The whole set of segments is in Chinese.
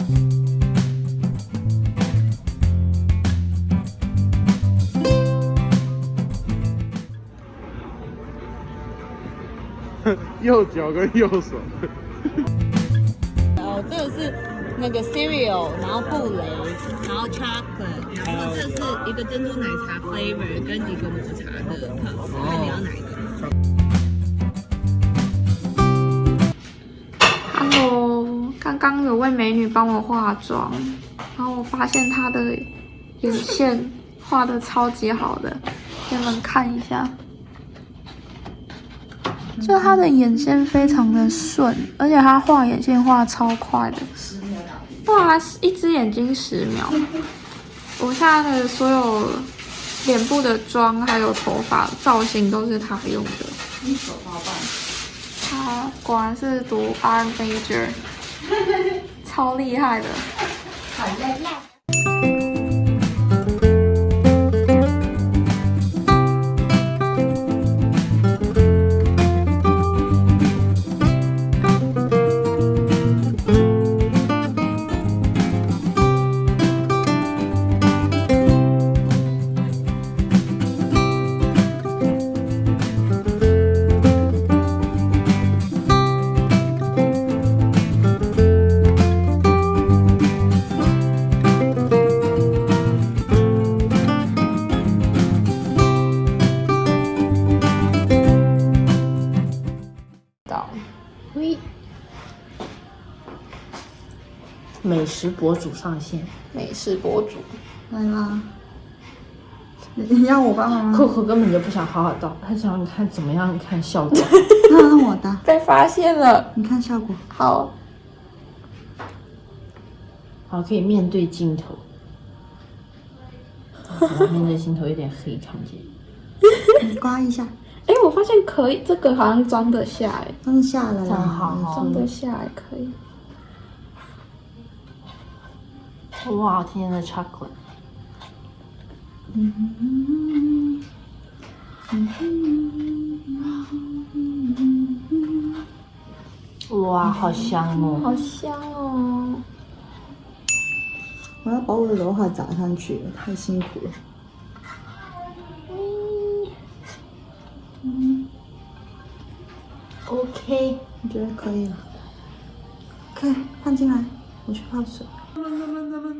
右脚跟右手。哦，这个是那个 cereal，然后布雷，然后 chocolate，然后这是一个珍珠奶茶 flavor 跟一个抹茶的 puff，看你要哪一个。刚有位美女帮我化妆，然后我发现她的眼线画的超级好的，给你们看一下。就她的眼线非常的顺，而且她画眼线画超快的，哇一只眼睛十秒。我现在的所有脸部的妆还有头发造型都是她用的。他果然是读 art major，超厉害的。美食博主上线，美食博主来啦！你要我帮忙吗？扣扣根本就不想好好倒，他想看怎么样看效果。那让我的，被发现了，你看效果。好，好，可以面对镜头。我面对镜头有点黑，看不见。你刮一下，哎，我发现可以，这个好像装得下，哎，放下了。好哦装得下，哎，可以。哇，今天的 chocolate，哇，好香哦！好香哦！我要把我的刘海扎上去，太辛苦了。嗯 OK，我觉得可以了。可以放进来，我去泡水。Hello，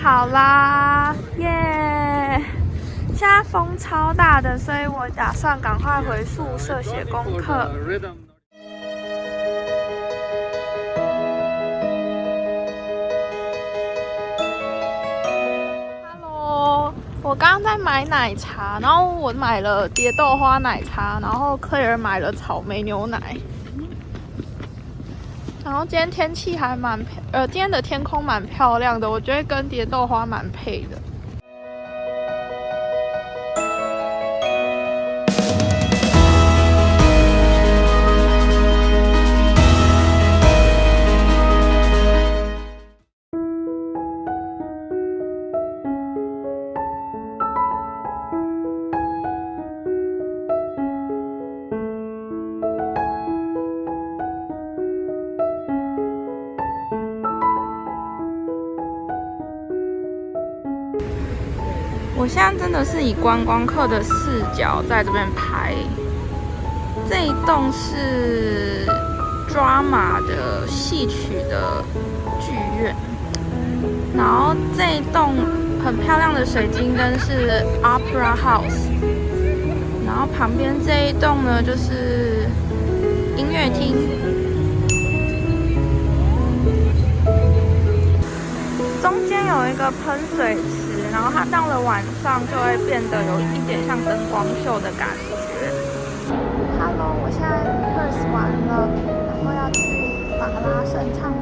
好啦，耶！现在风超大的，所以我打算赶快回宿舍写功课。我刚刚在买奶茶，然后我买了蝶豆花奶茶，然后 Claire 买了草莓牛奶。然后今天天气还蛮，呃，今天的天空蛮漂亮的，我觉得跟蝶豆花蛮配的。我现在真的是以观光客的视角在这边拍。这一栋是抓马的戏曲的剧院。然后这一栋很漂亮的水晶灯是 Opera House，然后旁边这一栋呢就是音乐厅。中间有一个喷水池，然后它到了晚上就会变得有一点像灯光秀的感觉。Hello，我现在 first 完了，然后要去马拉盛唱